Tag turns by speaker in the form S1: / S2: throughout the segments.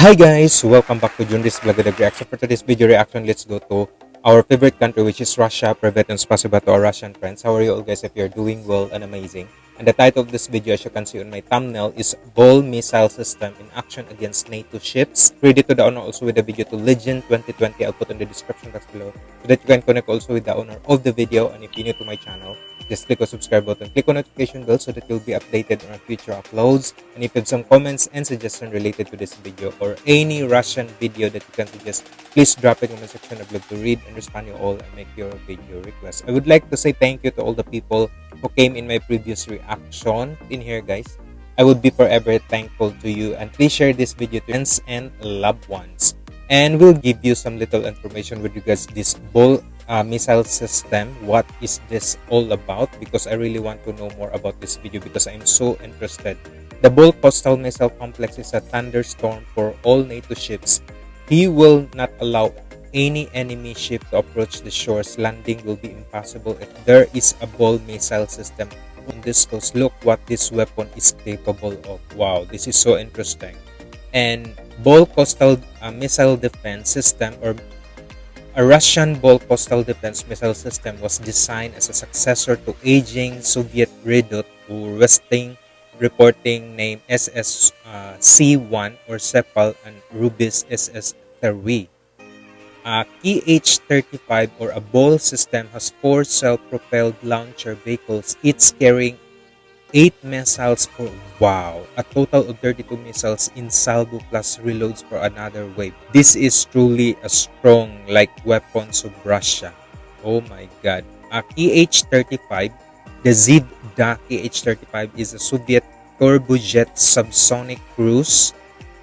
S1: Hi guys, welcome back to Junris Vlog a reaction. For today's video reaction, let's go to our favorite country which is Russia. Privet and spasiba to our Russian friends. How are you all guys? If you're doing well and amazing. And the title of this video as you can see on my thumbnail is Ball Missile System in Action Against NATO Ships. Credit to the owner also with the video to Legend 2020. I'll put in the description box below so that you can connect also with the owner of the video. And if you're new to my channel, just click on subscribe button, click on notification bell so that you'll be updated on our future uploads. And if you have some comments and suggestions related to this video or any Russian video that you can suggest, please drop it in the section. I'd love to read and respond you all and make your video request. I would like to say thank you to all the people who came in my previous reaction in here guys. I would be forever thankful to you and please share this video to friends and loved ones. And we'll give you some little information with regards to this ball uh, missile system what is this all about? Because i really want to know more about this video because i'm so interested. The bull coastal missile complex is a thunderstorm for all nato ships. He will not allow any enemy ship to approach the shores. Landing will be impossible if there is a ball missile system on this coast. Look what this weapon is capable of. Wow this is so interesting. And ball coastal uh, missile defense system or a Russian Ball coastal defense missile system was designed as a successor to aging Soviet Redut or Westing reporting name SS uh, C1 or Sepal and Rubis SS 3 A KH-35 or a Ball system has four self-propelled launcher vehicles, each carrying 8 missiles per wow. A total of 32 missiles in salvo plus reloads for another wave. This is truly a strong like weapons of russia. Oh my god. A kh-35 the zivda kh-35 is a soviet turbojet subsonic cruise.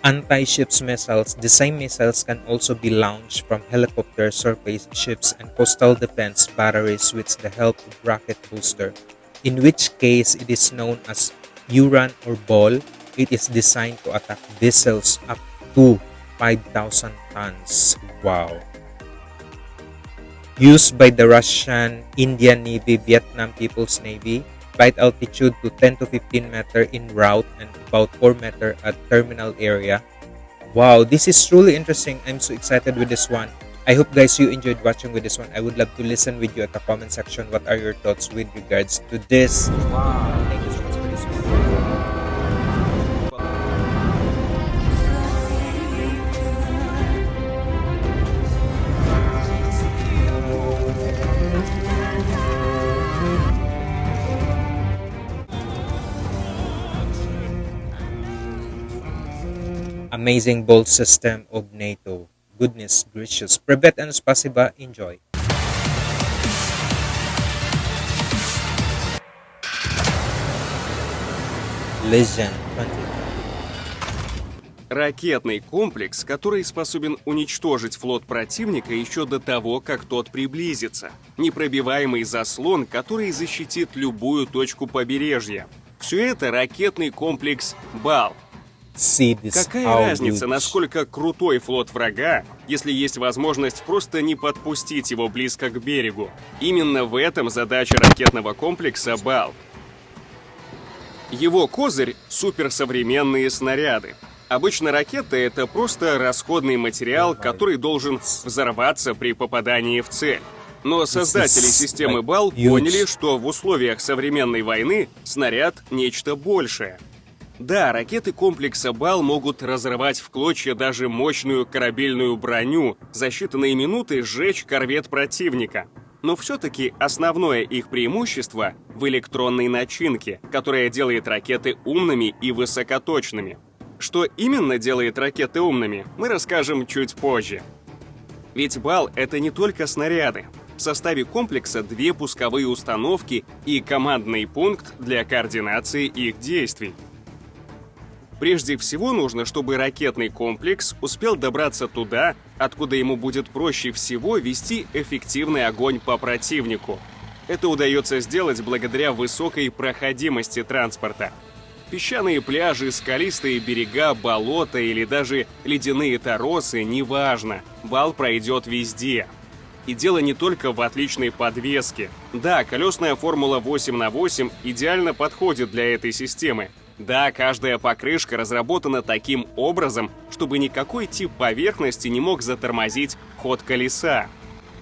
S1: Anti-ships missiles the same missiles can also be launched from helicopter surface ships and coastal defense batteries with the help of rocket booster in which case it is known as Uran or Ball. It is designed to attack vessels up to 5,000 tons. Wow. Used by the Russian, Indian Navy, Vietnam People's Navy, flight altitude to 10 to 15 meter in route and about 4 meter at terminal area. Wow, this is truly interesting. I'm so excited with this one. I hope guys you enjoyed watching with this one. I would love to listen with you at the comment section. What are your thoughts with regards to this? Wow, Amazing bolt system of NATO goodness gracious. Privet and spasiba. Enjoy. Legend 20.
S2: Ракетный комплекс, который способен уничтожить флот противника еще до того, как тот приблизится. Непробиваемый заслон, который защитит любую точку побережья. Все это ракетный комплекс «Бал», Какая разница, насколько крутой флот врага, если есть возможность просто не подпустить его близко к берегу? Именно в этом задача ракетного комплекса «Бал». Его козырь — суперсовременные снаряды. Обычно ракета — это просто расходный материал, который должен взорваться при попадании в цель. Но создатели системы БАЛ поняли, что в условиях современной войны снаряд — нечто большее — да, ракеты комплекса БАЛ могут разрывать в клочья даже мощную корабельную броню, за считанные минуты сжечь корвет противника. Но все-таки основное их преимущество в электронной начинке, которая делает ракеты умными и высокоточными. Что именно делает ракеты умными, мы расскажем чуть позже. Ведь БАЛ — это не только снаряды. В составе комплекса две пусковые установки и командный пункт для координации их действий. Прежде всего нужно, чтобы ракетный комплекс успел добраться туда, откуда ему будет проще всего вести эффективный огонь по противнику. Это удается сделать благодаря высокой проходимости транспорта. Песчаные пляжи, скалистые берега, болота или даже ледяные торосы – неважно, бал пройдет везде. И дело не только в отличной подвеске. Да, колесная формула 8 на 8 идеально подходит для этой системы, да, каждая покрышка разработана таким образом, чтобы никакой тип поверхности не мог затормозить ход колеса.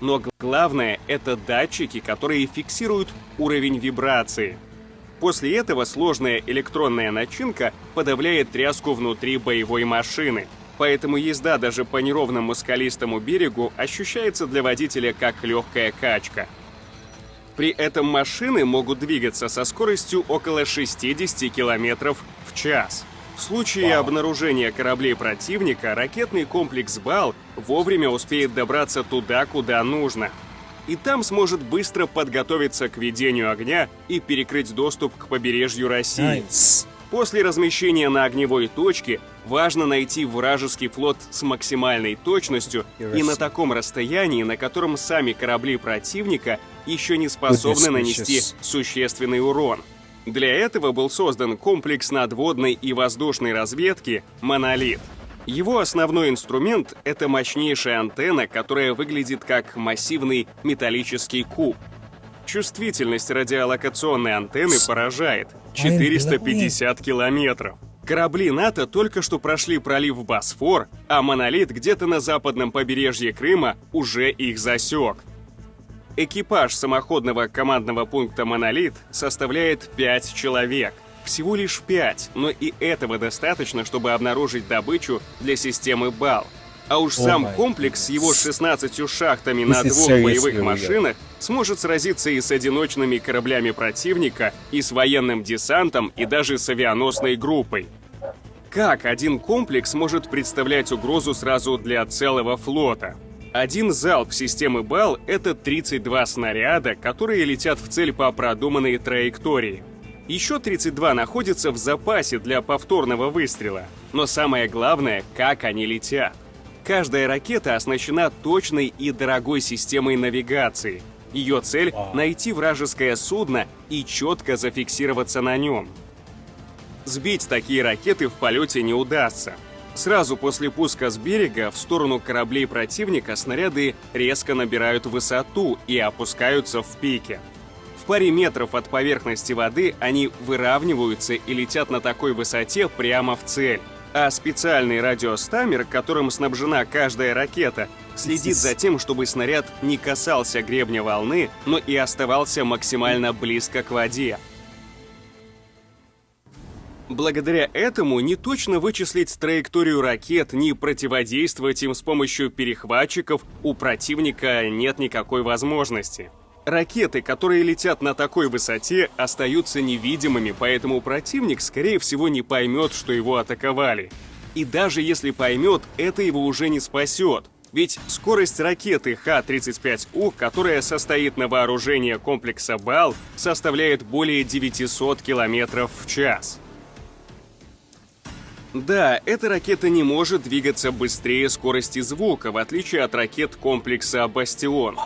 S2: Но главное — это датчики, которые фиксируют уровень вибрации. После этого сложная электронная начинка подавляет тряску внутри боевой машины. Поэтому езда даже по неровному скалистому берегу ощущается для водителя как легкая качка. При этом машины могут двигаться со скоростью около 60 км в час. В случае обнаружения кораблей противника, ракетный комплекс «Бал» вовремя успеет добраться туда, куда нужно. И там сможет быстро подготовиться к ведению огня и перекрыть доступ к побережью России.
S1: Nice.
S2: После размещения на огневой точке важно найти вражеский флот с максимальной точностью и на таком расстоянии, на котором сами корабли противника еще не способны нанести существенный урон. Для этого был создан комплекс надводной и воздушной разведки «Монолит». Его основной инструмент — это мощнейшая антенна, которая выглядит как массивный металлический куб. Чувствительность радиолокационной антенны поражает — 450 километров. Корабли НАТО только что прошли пролив Босфор, а «Монолит» где-то на западном побережье Крыма уже их засек. Экипаж самоходного командного пункта «Монолит» составляет 5 человек. Всего лишь 5, но и этого достаточно, чтобы обнаружить добычу для системы БАЛ. А уж сам комплекс с его 16 шахтами на двух боевых машинах сможет сразиться и с одиночными кораблями противника, и с военным десантом, и даже с авианосной группой. Как один комплекс может представлять угрозу сразу для целого флота? Один залп системы БАЛ — это 32 снаряда, которые летят в цель по продуманной траектории. Еще 32 находятся в запасе для повторного выстрела. Но самое главное — как они летят. Каждая ракета оснащена точной и дорогой системой навигации. Ее цель — найти вражеское судно и четко зафиксироваться на нем. Сбить такие ракеты в полете не удастся. Сразу после пуска с берега в сторону кораблей противника снаряды резко набирают высоту и опускаются в пике. В паре метров от поверхности воды они выравниваются и летят на такой высоте прямо в цель. А специальный радиостамер, которым снабжена каждая ракета, следит за тем, чтобы снаряд не касался гребня волны, но и оставался максимально близко к воде. Благодаря этому не точно вычислить траекторию ракет, ни противодействовать им с помощью перехватчиков у противника нет никакой возможности. Ракеты, которые летят на такой высоте, остаются невидимыми, поэтому противник, скорее всего, не поймет, что его атаковали. И даже если поймет, это его уже не спасет. Ведь скорость ракеты Х-35У, которая состоит на вооружении комплекса БАЛ, составляет более 900 км в час. Да, эта ракета не может двигаться быстрее скорости звука, в отличие от ракет комплекса «Бастион».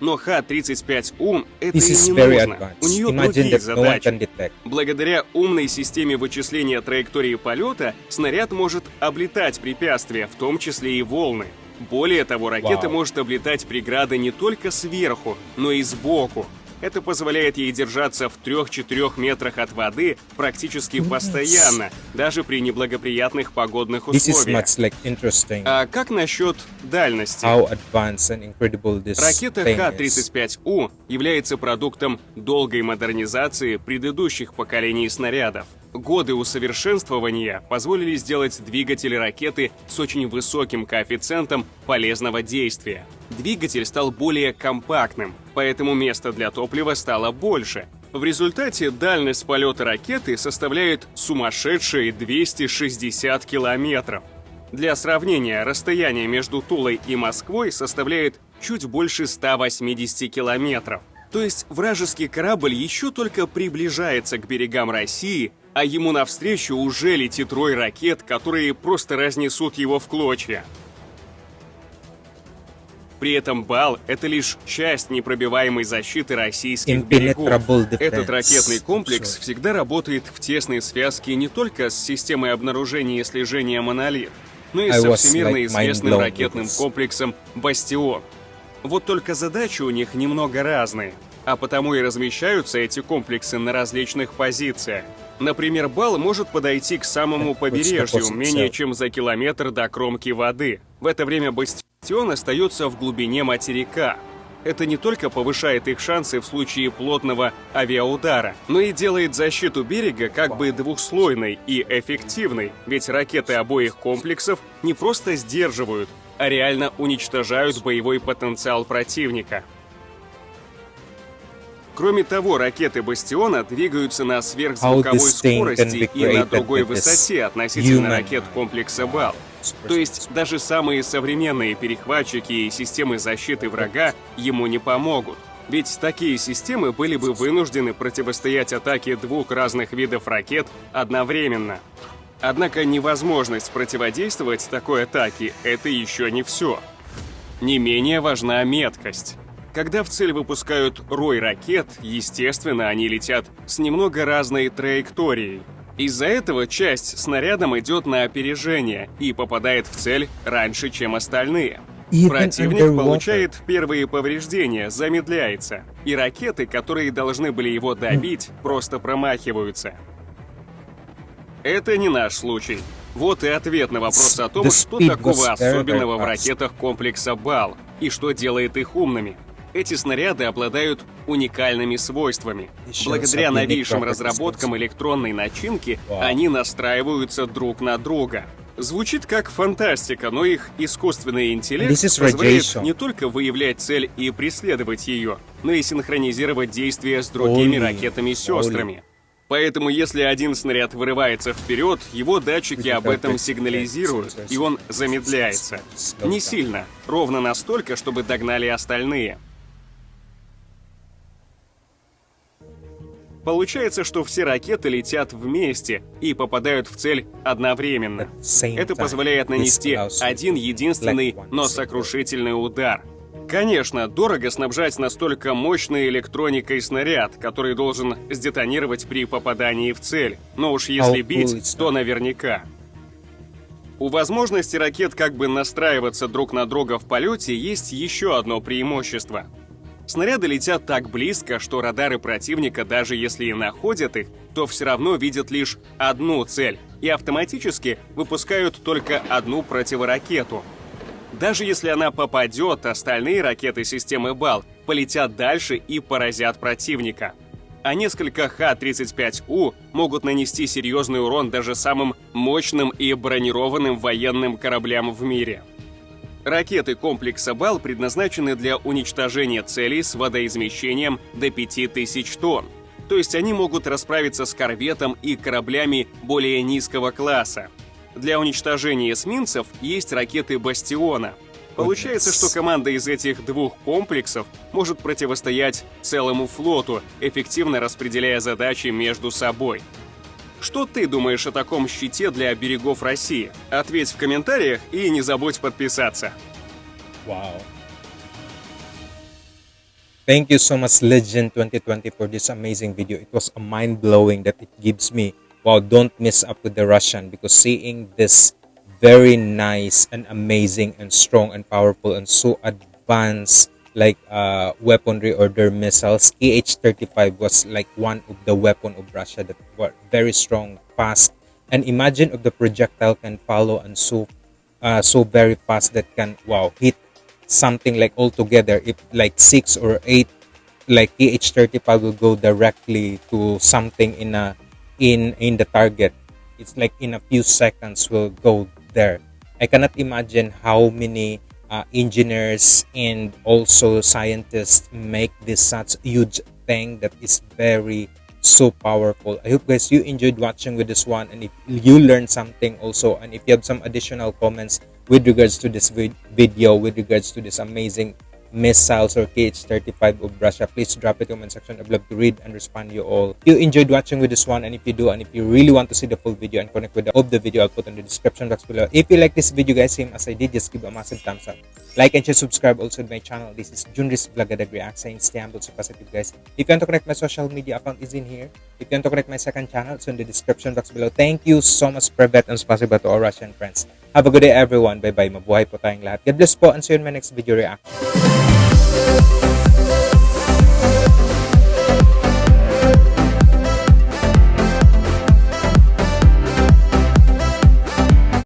S2: Но Х-35У это
S1: This
S2: и не нужно.
S1: advanced.
S2: У нее
S1: Imagine
S2: другие
S1: no
S2: задачи.
S1: detect.
S2: Благодаря умной системе вычисления траектории полета, снаряд может облетать препятствия, в том числе и волны. Более того, ракета
S1: Вау.
S2: может облетать преграды не только сверху, но и сбоку. Это позволяет ей держаться в 3-4 метрах от воды практически постоянно, даже при неблагоприятных погодных условиях.
S1: like
S2: А как насчет дальности? Ракета
S1: thing is.
S2: Х-35У является продуктом долгой модернизации предыдущих поколений снарядов. Годы усовершенствования позволили сделать двигатель ракеты с очень высоким коэффициентом полезного действия. Двигатель стал более компактным, поэтому места для топлива стало больше. В результате дальность полета ракеты составляет сумасшедшие 260 километров. Для сравнения, расстояние между Тулой и Москвой составляет чуть больше 180 километров. То есть вражеский корабль еще только приближается к берегам России, а ему навстречу уже летит рой ракет, которые просто разнесут его в клочья. При этом БАЛ — это лишь часть непробиваемой защиты российских берегов. Этот ракетный комплекс всегда работает в тесной связке не только с системой обнаружения и слежения «Монолит», но и со всемирно известным ракетным комплексом «Бастион». Вот только задачи у них немного разные, а потому и размещаются эти комплексы на различных позициях. Например, бал может подойти к самому побережью, менее чем за километр до кромки воды. В это время бастион остается в глубине материка. Это не только повышает их шансы в случае плотного авиаудара, но и делает защиту берега как бы двухслойной и эффективной, ведь ракеты обоих комплексов не просто сдерживают, а реально уничтожают боевой потенциал противника. Кроме того, ракеты «Бастиона» двигаются на сверхзвуковой скорости и на другой высоте относительно ракет комплекса «Бал». То есть даже самые современные перехватчики и системы защиты врага ему не помогут. Ведь такие системы были бы вынуждены противостоять атаке двух разных видов ракет одновременно. Однако невозможность противодействовать такой атаке — это еще не все. Не менее важна меткость. Когда в цель выпускают рой ракет, естественно, они летят с немного разной траекторией. Из-за этого часть снарядом идет на опережение и попадает в цель раньше, чем остальные. Противник получает первые повреждения, замедляется, и ракеты, которые должны были его добить, просто промахиваются. Это не наш случай. Вот и ответ на вопрос о том, что такого особенного в ракетах комплекса БАЛ и что делает их умными. Эти снаряды обладают уникальными свойствами. Благодаря новейшим разработкам электронной начинки они настраиваются друг на друга. Звучит как фантастика, но их искусственный интеллект позволяет не только выявлять цель и преследовать ее, но и синхронизировать действия с другими ракетами-сестрами. Поэтому если один снаряд вырывается вперед, его датчики об этом сигнализируют, и он замедляется. Не сильно, ровно настолько, чтобы догнали остальные. Получается, что все ракеты летят вместе и попадают в цель одновременно. Это позволяет нанести один единственный, но сокрушительный удар. Конечно, дорого снабжать настолько мощной электроникой снаряд, который должен сдетонировать при попадании в цель. Но уж если бить, то наверняка. У возможности ракет как бы настраиваться друг на друга в полете есть еще одно преимущество. Снаряды летят так близко, что радары противника, даже если и находят их, то все равно видят лишь одну цель и автоматически выпускают только одну противоракету. Даже если она попадет, остальные ракеты системы БАЛ полетят дальше и поразят противника. А несколько Х-35У могут нанести серьезный урон даже самым мощным и бронированным военным кораблям в мире. Ракеты комплекса БАЛ предназначены для уничтожения целей с водоизмещением до 5000 тонн. То есть они могут расправиться с корветом и кораблями более низкого класса. Для уничтожения эсминцев есть ракеты «Бастиона». Получается, что команда из этих двух комплексов может противостоять целому флоту, эффективно распределяя задачи между собой. Что ты думаешь о таком щите для берегов России? Ответь в комментариях и не забудь подписаться.
S1: Wow. Thank you so much Legend 2020 for this amazing video. It was a mind-blowing that it gives me. Wow, don't miss up with the Russian because seeing this very nice and amazing and strong and powerful and so advanced like uh, weaponry or their missiles. KH-35 was like one of the weapon of Russia that were very strong, fast, and imagine if the projectile can follow and so uh, so very fast that can wow hit something like altogether if like six or eight like KH-35 will go directly to something in a in in the target. It's like in a few seconds will go there. I cannot imagine how many uh, engineers and also scientists make this such huge thing that is very so powerful. I hope guys you enjoyed watching with this one and if you learned something also and if you have some additional comments with regards to this video with regards to this amazing missiles or KH-35 of Russia, please drop it in comment section. I'd love to read and respond you all. If you enjoyed watching with this one, and if you do, and if you really want to see the full video and connect with the of the video, I'll put in the description box below. If you like this video, guys, same as I did, just give a massive thumbs up. Like and share, subscribe also to my channel. This is Junris Vlogadag React saying stay humble, so positive, guys. If you want to connect my social media account is in here. If you want to connect my second channel, it's in the description box below. Thank you so much, Privet, and spasiba to all Russian friends. Have a good day, everyone. Bye-bye. Mabuhay po tayong lahat. God bless po, and see you in my next video reaction.